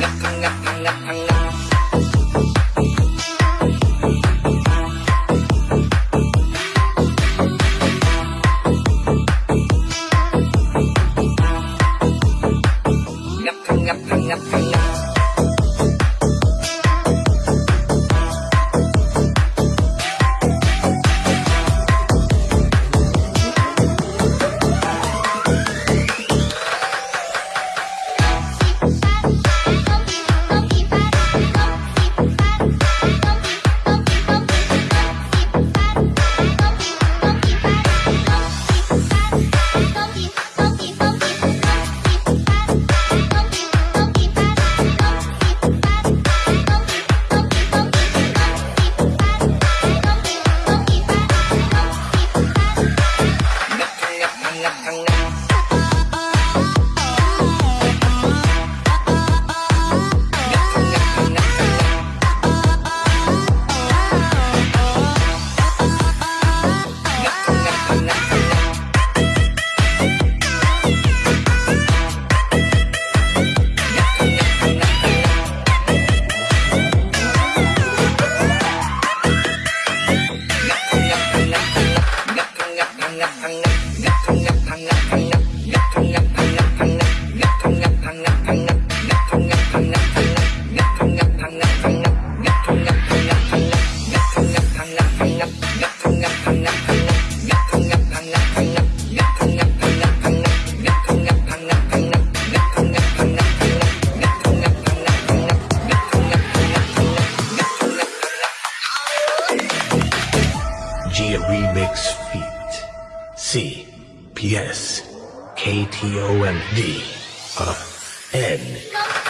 ngập ngập ngập ngập I'm now. Gia Remix feat. C P S K T O M D F N.